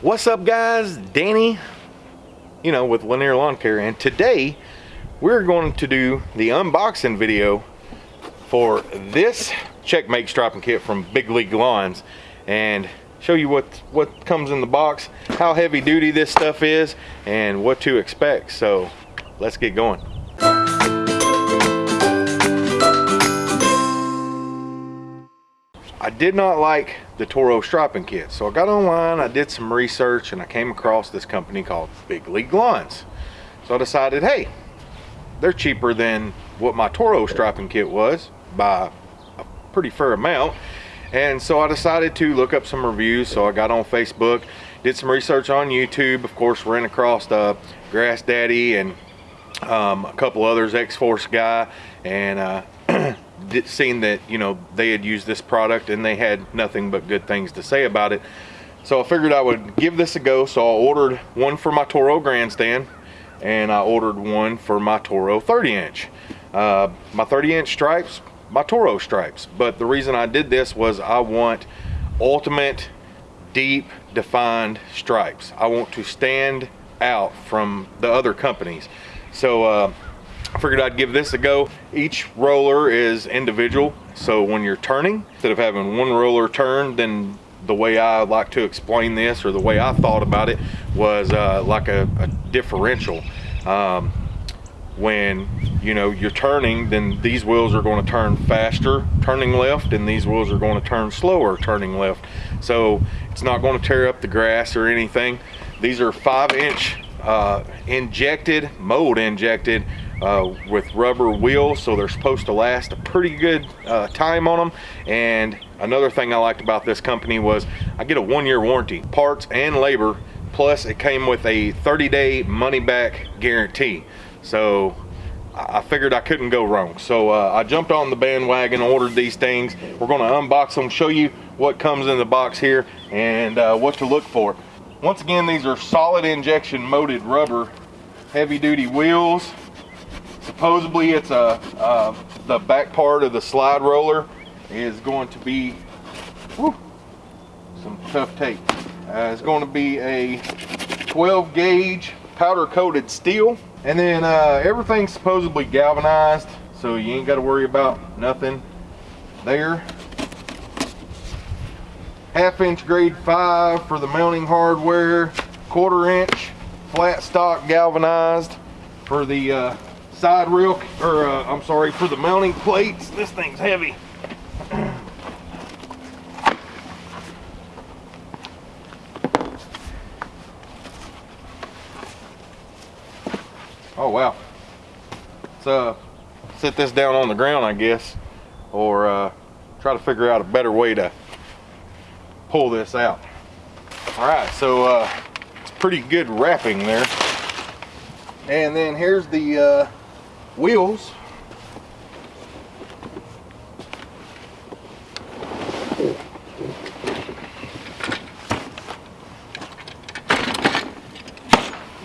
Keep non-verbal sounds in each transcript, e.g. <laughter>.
What's up guys? Danny, you know, with Lanier Lawn Care and today we're going to do the unboxing video for this checkmate striping kit from Big League Lawns and show you what what comes in the box, how heavy duty this stuff is and what to expect. So let's get going. Did not like the Toro striping kit. So I got online, I did some research, and I came across this company called Big League Lawns. So I decided, hey, they're cheaper than what my Toro striping kit was by a pretty fair amount. And so I decided to look up some reviews. So I got on Facebook, did some research on YouTube. Of course, ran across uh, Grass Daddy and um, a couple others, X-Force guy, and uh, seen that you know they had used this product and they had nothing but good things to say about it. So I figured I would give this a go. So I ordered one for my Toro grandstand and I ordered one for my Toro 30 inch. Uh, my 30 inch stripes my Toro stripes. But the reason I did this was I want ultimate deep defined stripes. I want to stand out from the other companies. So uh, I figured I'd give this a go. Each roller is individual, so when you're turning, instead of having one roller turn, then the way I like to explain this or the way I thought about it was uh, like a, a differential. Um, when you know you're turning then these wheels are going to turn faster turning left and these wheels are going to turn slower turning left so it's not going to tear up the grass or anything these are five inch uh, injected mold injected uh, with rubber wheels so they're supposed to last a pretty good uh, time on them and another thing I liked about this company was I get a one-year warranty parts and labor plus it came with a 30-day money-back guarantee. So I figured I couldn't go wrong. So uh, I jumped on the bandwagon ordered these things. We're going to unbox them show you what comes in the box here and uh, what to look for. Once again these are solid injection molded rubber heavy duty wheels supposedly it's a uh, the back part of the slide roller is going to be whew, some tough tape uh, it's going to be a 12 gauge powder coated steel and then uh, everything's supposedly galvanized so you ain't got to worry about nothing there. Half inch grade 5 for the mounting hardware quarter inch flat stock galvanized for the uh, side rail, or uh, I'm sorry, for the mounting plates. This thing's heavy. Oh wow. Let's uh, set this down on the ground, I guess, or uh, try to figure out a better way to pull this out. All right, so uh, it's pretty good wrapping there. And then here's the uh, wheels.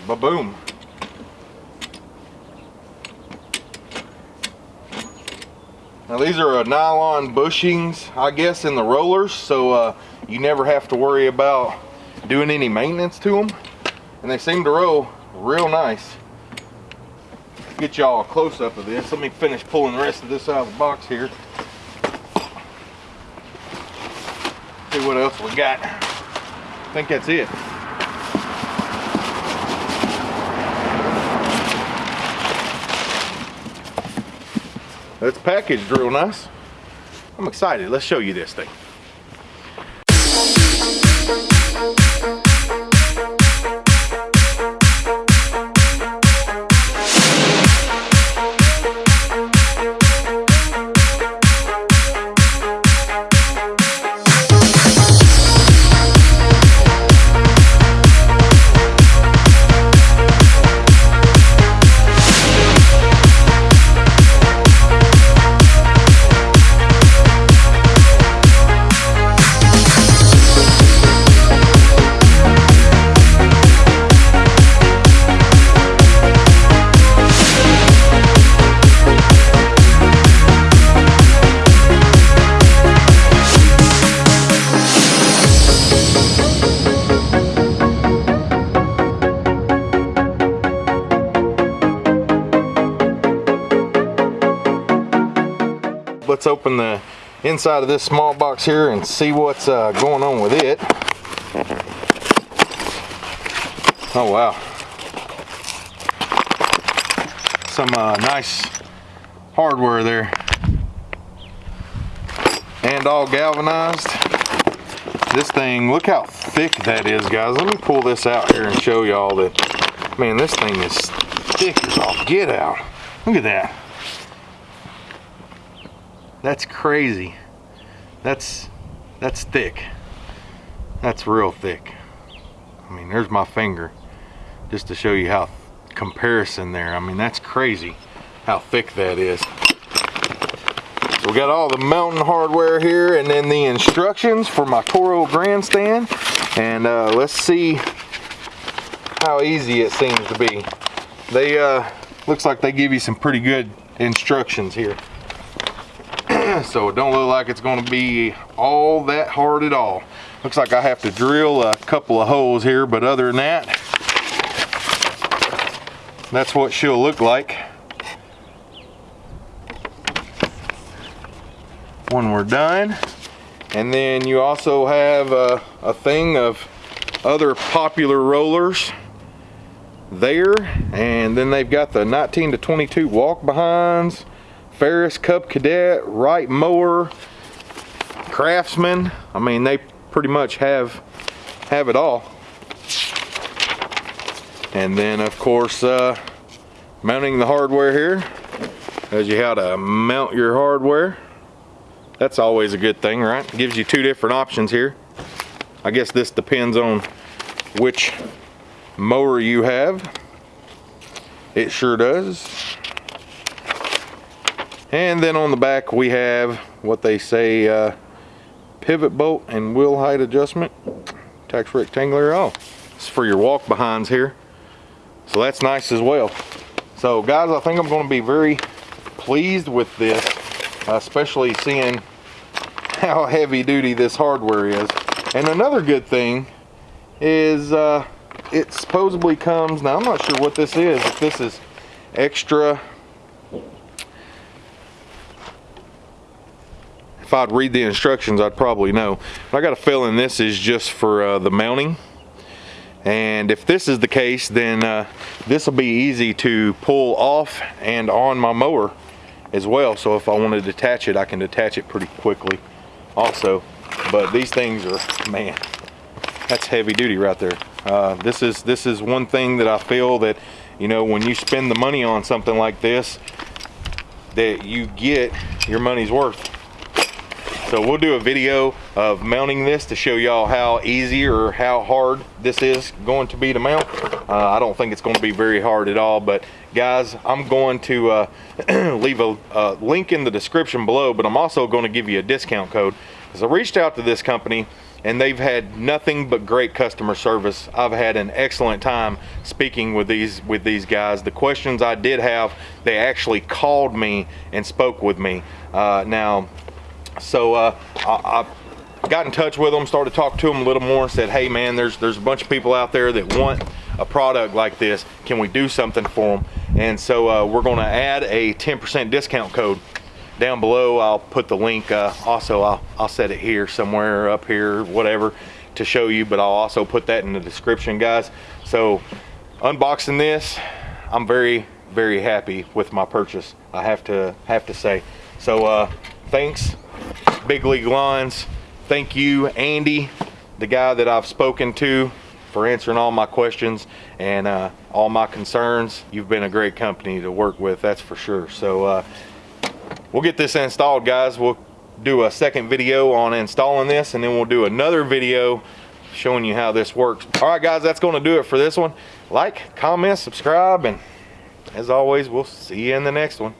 Ba-boom. Now these are uh, nylon bushings I guess in the rollers so uh, you never have to worry about doing any maintenance to them and they seem to roll real nice get y'all a close-up of this. Let me finish pulling the rest of this out of the box here. See what else we got. I think that's it. That's packaged real nice. I'm excited. Let's show you this thing. Inside of this small box here and see what's uh, going on with it. Oh wow. Some uh, nice hardware there. And all galvanized. This thing, look how thick that is, guys. Let me pull this out here and show y'all that, man, this thing is thick as all get out. Look at that. That's crazy. That's, that's thick. That's real thick. I mean, there's my finger just to show you how comparison there. I mean, that's crazy how thick that is. So we got all the mountain hardware here and then the instructions for my Toro grandstand. And uh, let's see how easy it seems to be. They, uh, looks like they give you some pretty good instructions here. So it don't look like it's gonna be all that hard at all. Looks like I have to drill a couple of holes here, but other than that, that's what she'll look like. When we're done. And then you also have a, a thing of other popular rollers there. And then they've got the 19 to 22 walk behinds Ferris Cub Cadet Wright mower Craftsman. I mean they pretty much have have it all. And then of course uh, mounting the hardware here. Tells you how to mount your hardware. That's always a good thing right? Gives you two different options here. I guess this depends on which mower you have. It sure does and then on the back we have what they say uh, pivot bolt and wheel height adjustment tax rectangular oh it's for your walk behinds here so that's nice as well. So guys, I think I'm going to be very pleased with this, especially seeing <laughs> how heavy duty this hardware is. And another good thing is uh, it supposedly comes, now I'm not sure what this is, if this is extra, if I'd read the instructions I'd probably know. But I got a feeling this is just for uh, the mounting. And if this is the case then uh, this will be easy to pull off and on my mower as well. So if I want to detach it I can detach it pretty quickly also. But these things are man that's heavy duty right there. Uh, this is this is one thing that I feel that you know when you spend the money on something like this that you get your money's worth so we'll do a video of mounting this to show y'all how easy or how hard this is going to be to mount. Uh, I don't think it's going to be very hard at all, but guys, I'm going to uh, <clears throat> leave a, a link in the description below, but I'm also going to give you a discount code. Because I reached out to this company and they've had nothing but great customer service. I've had an excellent time speaking with these with these guys. The questions I did have, they actually called me and spoke with me. Uh, now, so uh, I, I, got in touch with them, started talking to them a little more, said, hey man, there's, there's a bunch of people out there that want a product like this. Can we do something for them? And so uh, we're gonna add a 10% discount code down below. I'll put the link, uh, also I'll, I'll set it here somewhere up here, whatever, to show you, but I'll also put that in the description, guys. So unboxing this, I'm very, very happy with my purchase. I have to, have to say. So uh, thanks Big League Lawns. Thank you, Andy, the guy that I've spoken to for answering all my questions and uh, all my concerns. You've been a great company to work with, that's for sure. So uh, we'll get this installed, guys. We'll do a second video on installing this and then we'll do another video showing you how this works. All right, guys, that's going to do it for this one. Like, comment, subscribe, and as always, we'll see you in the next one.